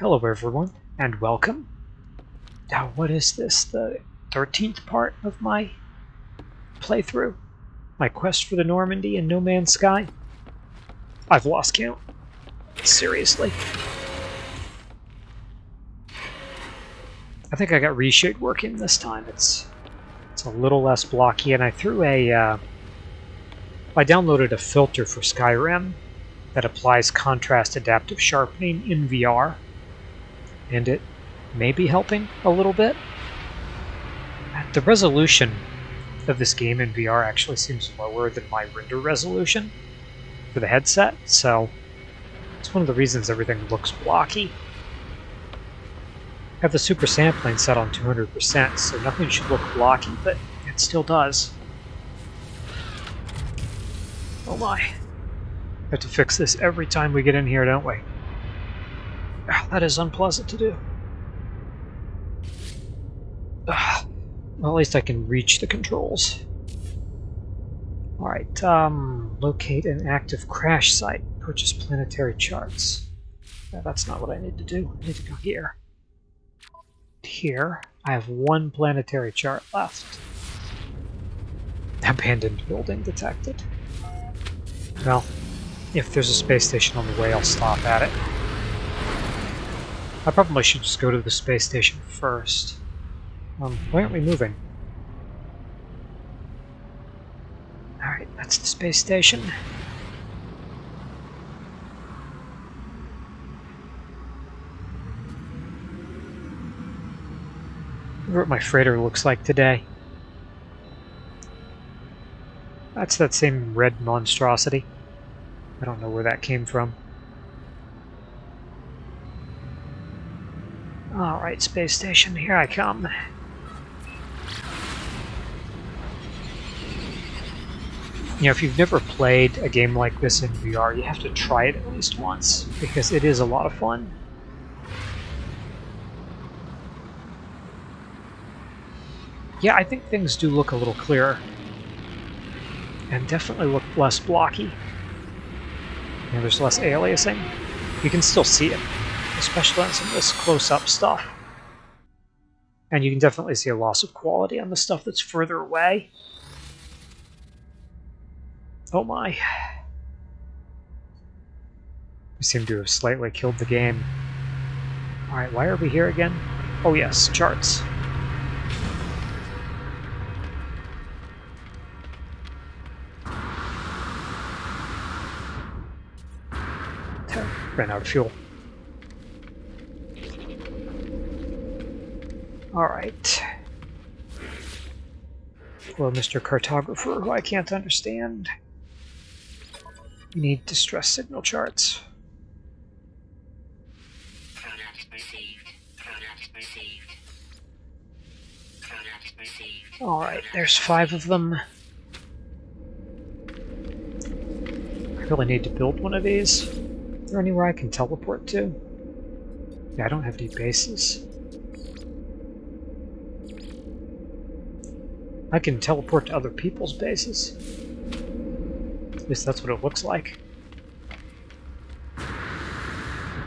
Hello everyone, and welcome. Now what is this, the 13th part of my playthrough? My quest for the Normandy and No Man's Sky? I've lost count. Seriously. I think I got reshade working this time. It's it's a little less blocky, and I threw a... Uh, I downloaded a filter for Skyrim that applies contrast adaptive sharpening in VR and it may be helping a little bit. The resolution of this game in VR actually seems lower than my render resolution for the headset, so it's one of the reasons everything looks blocky. I have the super sampling set on 200%, so nothing should look blocky, but it still does. Oh my. We have to fix this every time we get in here, don't we? Ah, that is unpleasant to do. Ah, well, at least I can reach the controls. Alright, um, locate an active crash site. Purchase planetary charts. That's not what I need to do. I need to go here. Here, I have one planetary chart left. Abandoned building detected. Well, if there's a space station on the way, I'll stop at it. I probably should just go to the space station first. Um, why aren't we moving? Alright, that's the space station. wonder what my freighter looks like today. That's that same red monstrosity. I don't know where that came from. Alright, space station, here I come. You know, if you've never played a game like this in VR, you have to try it at least once, because it is a lot of fun. Yeah, I think things do look a little clearer. And definitely look less blocky. You know, there's less aliasing. You can still see it especially on some of this close-up stuff. And you can definitely see a loss of quality on the stuff that's further away. Oh my. We seem to have slightly killed the game. Alright, why are we here again? Oh yes, charts. Ran out of fuel. Alright. Hello, Mr. Cartographer, who I can't understand. We need distress signal charts. Alright, there's five of them. I really need to build one of these. Is there anywhere I can teleport to? Yeah, I don't have any bases. I can teleport to other people's bases. At least that's what it looks like.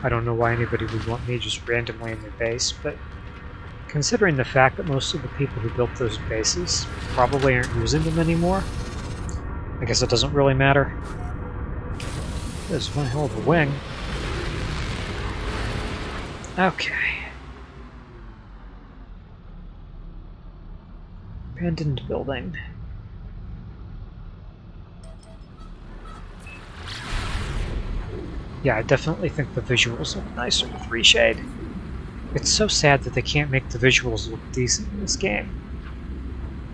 I don't know why anybody would want me just randomly in their base, but considering the fact that most of the people who built those bases probably aren't using them anymore, I guess it doesn't really matter. This is one hell of a wing. Okay. Abandoned building. Yeah, I definitely think the visuals look nicer with reshade. It's so sad that they can't make the visuals look decent in this game.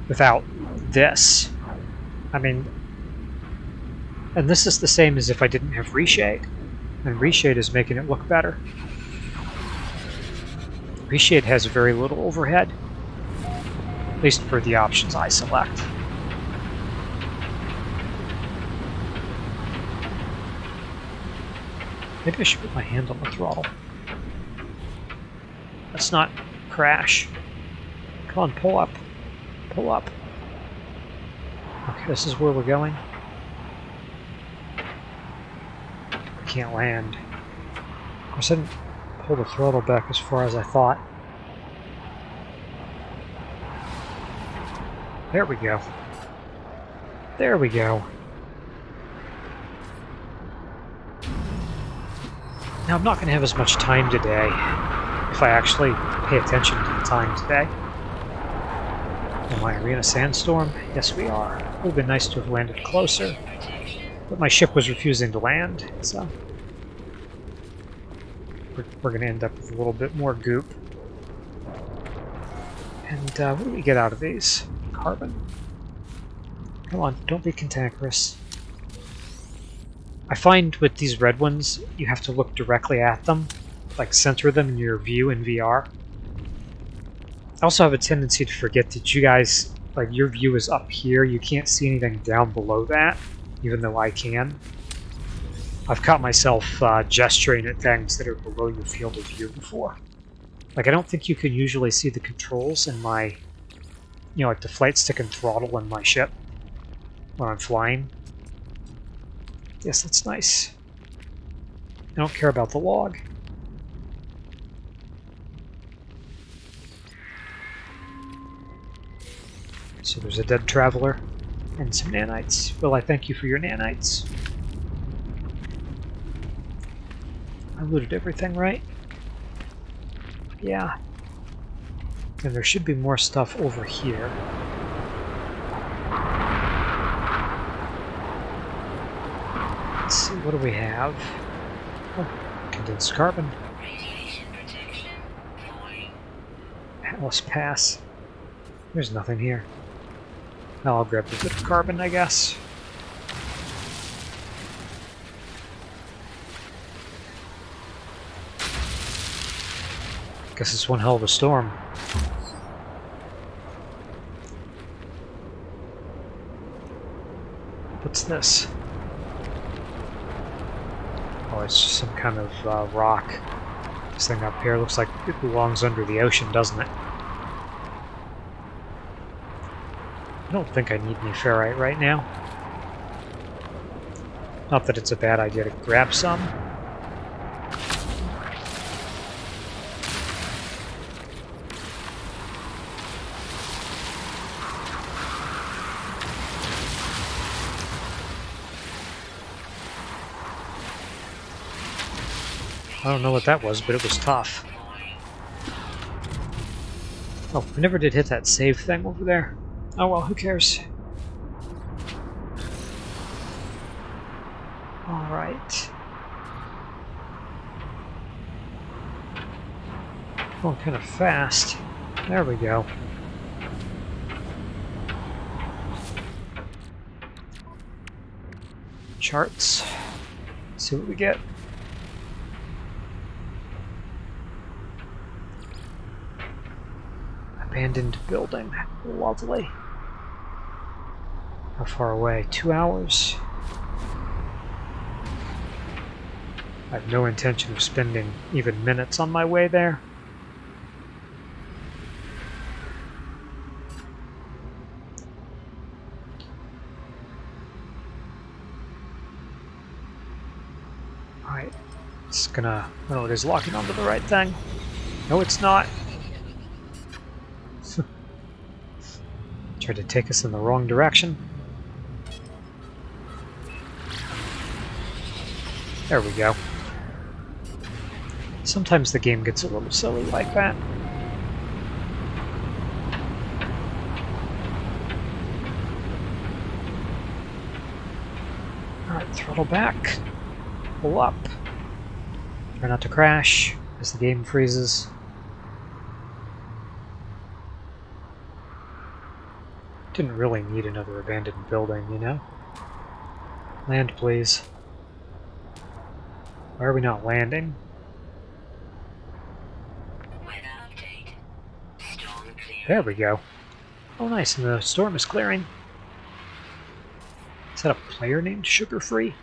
Without this. I mean... And this is the same as if I didn't have reshade. And reshade is making it look better. Reshade has very little overhead. At least for the options I select. Maybe I should put my hand on the throttle. Let's not crash. Come on, pull up. Pull up. Okay, this is where we're going. I can't land. Of course, I didn't pull the throttle back as far as I thought. There we go. There we go. Now, I'm not going to have as much time today, if I actually pay attention to the time today. Am I arena sandstorm? Yes, we are. It would have been nice to have landed closer, but my ship was refusing to land, so we're, we're going to end up with a little bit more goop. And uh, what do we get out of these? Carbon. Come on, don't be cantankerous. I find with these red ones, you have to look directly at them, like center them in your view in VR. I also have a tendency to forget that you guys, like your view is up here, you can't see anything down below that, even though I can. I've caught myself uh, gesturing at things that are below your field of view before. Like, I don't think you can usually see the controls in my, you know, like the flight stick and throttle in my ship when I'm flying. Yes, that's nice. I don't care about the log. So there's a dead traveler and some nanites. Will I thank you for your nanites? I looted everything, right? Yeah. And there should be more stuff over here. Let's see, what do we have? Oh, condensed carbon. Atlas Pass. There's nothing here. Now I'll grab the bit of carbon, I guess. Guess it's one hell of a storm. This? Oh, it's just some kind of uh, rock. This thing up here looks like it belongs under the ocean, doesn't it? I don't think I need any ferrite right now. Not that it's a bad idea to grab some. I don't know what that was, but it was tough. Oh, I never did hit that save thing over there. Oh well, who cares? Alright. Going oh, kind of fast. There we go. Charts. see what we get. Abandoned building. Lovely. How far away? Two hours? I have no intention of spending even minutes on my way there. Alright, it's gonna... Oh, it is locking onto the right thing. No, it's not. Tried to take us in the wrong direction. There we go. Sometimes the game gets a little silly like that. Alright, throttle back. Pull up. Try not to crash as the game freezes. Didn't really need another abandoned building, you know? Land, please. Why are we not landing? There we go. Oh nice, and the storm is clearing. Is that a player named Sugar Free?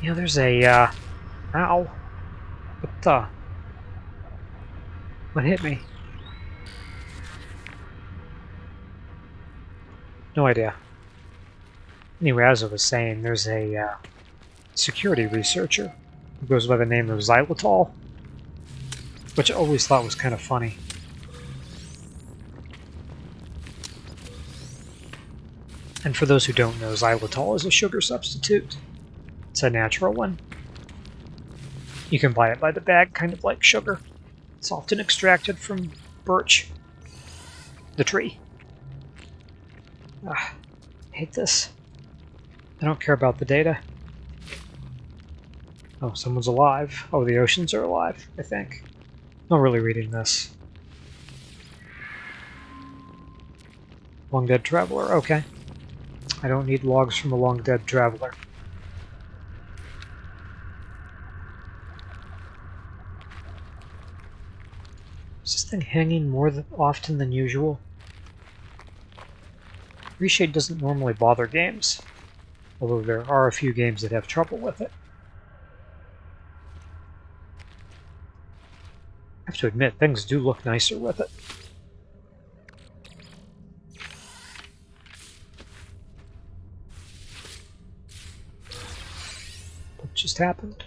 Yeah, there's a, uh... Ow. What? What hit me? No idea. Anyway, as I was saying, there's a uh, security researcher who goes by the name of Xylitol, which I always thought was kind of funny. And for those who don't know, xylitol is a sugar substitute. It's a natural one. You can buy it by the bag, kind of like sugar. It's often extracted from birch, the tree. Ah, hate this. I don't care about the data. Oh, someone's alive. Oh, the oceans are alive, I think. Not really reading this. Long Dead Traveler, okay. I don't need logs from a long dead traveler. Hanging more than, often than usual? Reshade doesn't normally bother games, although there are a few games that have trouble with it. I have to admit, things do look nicer with it. What just happened?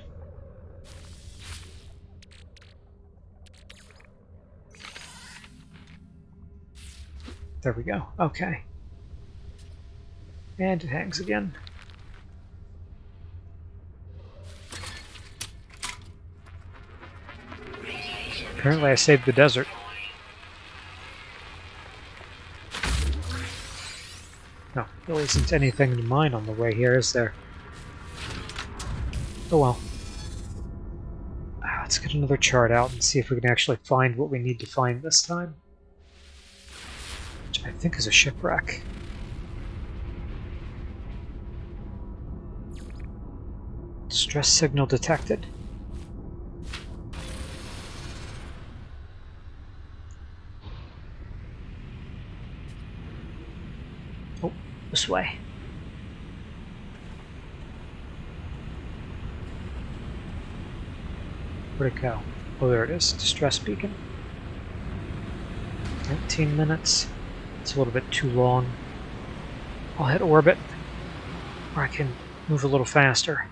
There we go. Okay. And it hangs again. Apparently I saved the desert. No, there isn't anything to mine on the way here, is there? Oh well. Ah, let's get another chart out and see if we can actually find what we need to find this time. I think is a shipwreck. Distress signal detected. Oh, this way. Where'd it go? Oh, there it is. Distress beacon. 19 minutes. It's a little bit too long. I'll hit orbit, or I can move a little faster.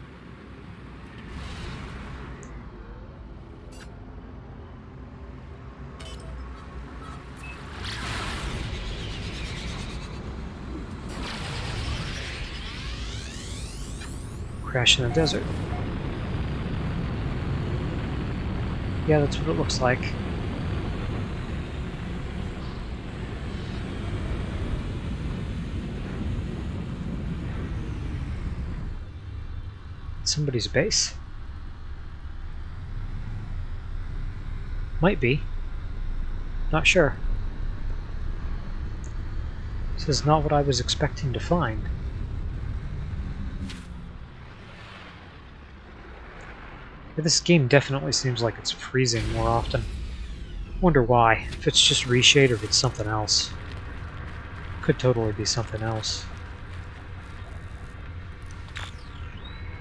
Crash in the desert. Yeah, that's what it looks like. Somebody's base? Might be. Not sure. This is not what I was expecting to find. This game definitely seems like it's freezing more often. Wonder why. If it's just reshade or if it's something else. Could totally be something else.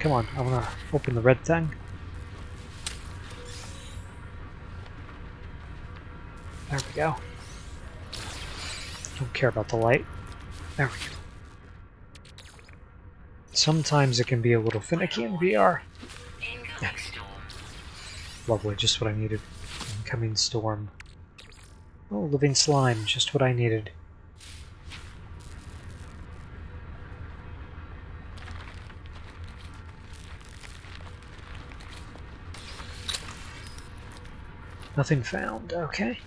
Come on, I wanna open the red thing. There we go. Don't care about the light. There we go. Sometimes it can be a little finicky in VR. Lovely, just what I needed. Incoming storm. Oh, living slime, just what I needed. Nothing found, okay.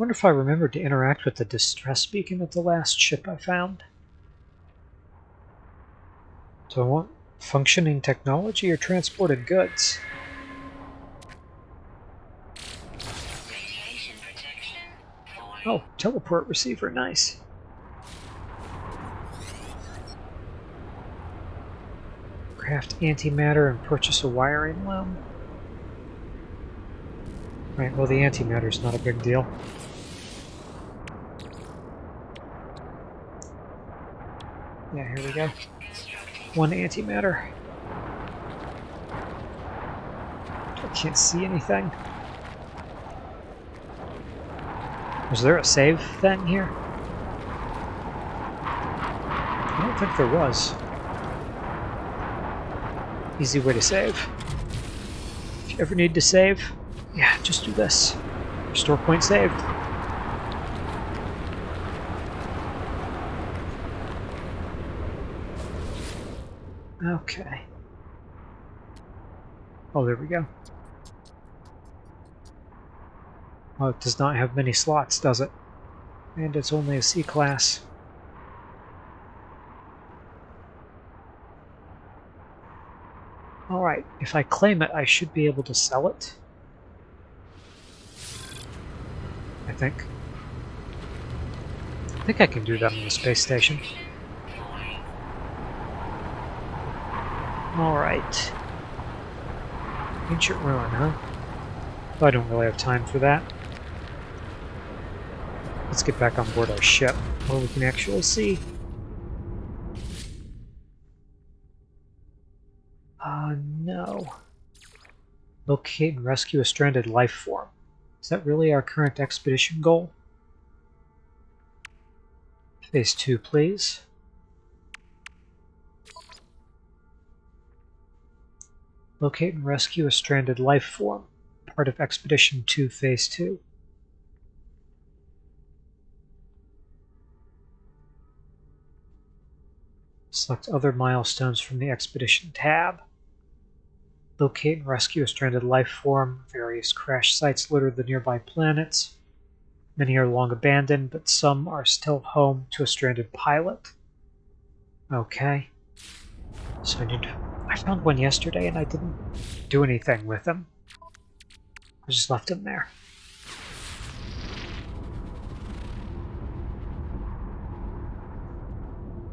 wonder if I remembered to interact with the distress beacon at the last ship I found. Do I want functioning technology or transported goods? Oh, teleport receiver, nice. Craft antimatter and purchase a wiring loom. Right, well the antimatter's not a big deal. Yeah, here we go. One antimatter. I can't see anything. Was there a save thing here? I don't think there was. Easy way to save. If you ever need to save, yeah, just do this. Restore point saved. Okay. Oh, there we go. Well, it does not have many slots, does it? And it's only a C-class. Alright, if I claim it, I should be able to sell it. I think. I think I can do that on the space station. Alright. Ancient ruin, huh? I don't really have time for that. Let's get back on board our ship, where we can actually see. Locate and rescue a stranded life form. Is that really our current expedition goal? Phase 2, please. Locate and rescue a stranded life form. Part of Expedition 2, Phase 2. Select other milestones from the Expedition tab. Locate and rescue a stranded life form. Various crash sites litter the nearby planets. Many are long abandoned, but some are still home to a stranded pilot. Okay. So I need. I found one yesterday and I didn't do anything with him. I just left him there.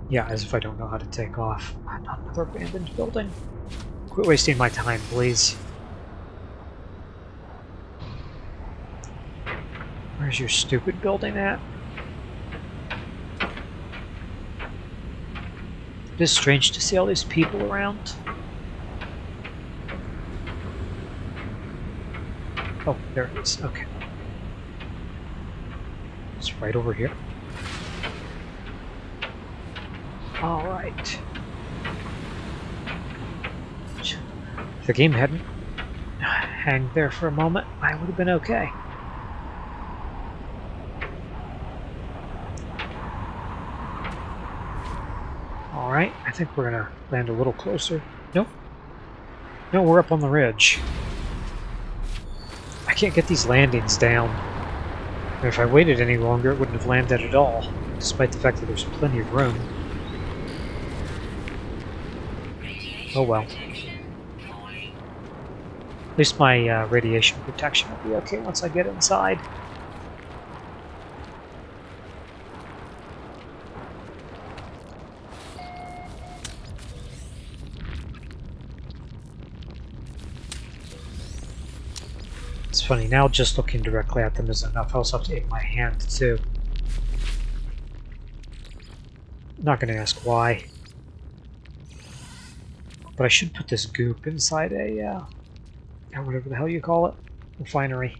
Yeah, as if I don't know how to take off. Not another abandoned building. Quit wasting my time, please. Where's your stupid building at? It is strange to see all these people around. Oh, there it is. Okay. It's right over here. Alright. If the game hadn't hanged there for a moment, I would have been okay. Alright, I think we're gonna land a little closer. Nope. No, we're up on the ridge. I can't get these landings down. If I waited any longer, it wouldn't have landed at all, despite the fact that there's plenty of room. Oh well. At least my uh, radiation protection will be okay once I get inside. It's funny, now just looking directly at them is enough. I also have to aim my hand too. Not going to ask why. But I should put this goop inside a uh, or whatever the hell you call it, refinery.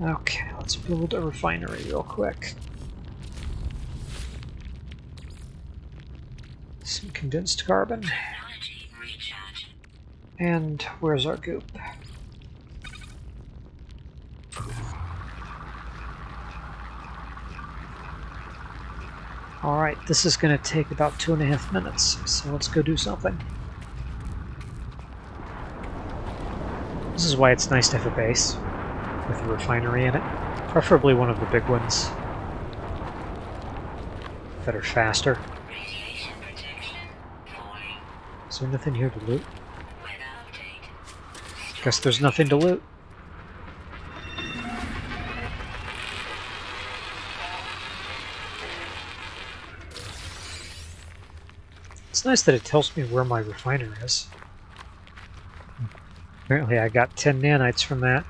Okay, let's build a refinery real quick. Some condensed carbon. And where's our goop? Alright, this is going to take about two and a half minutes, so let's go do something. This is why it's nice to have a base with a refinery in it. Preferably one of the big ones that are faster. Is there nothing here to loot? Guess there's nothing to loot. It's nice that it tells me where my refiner is. Apparently I got 10 nanites from that.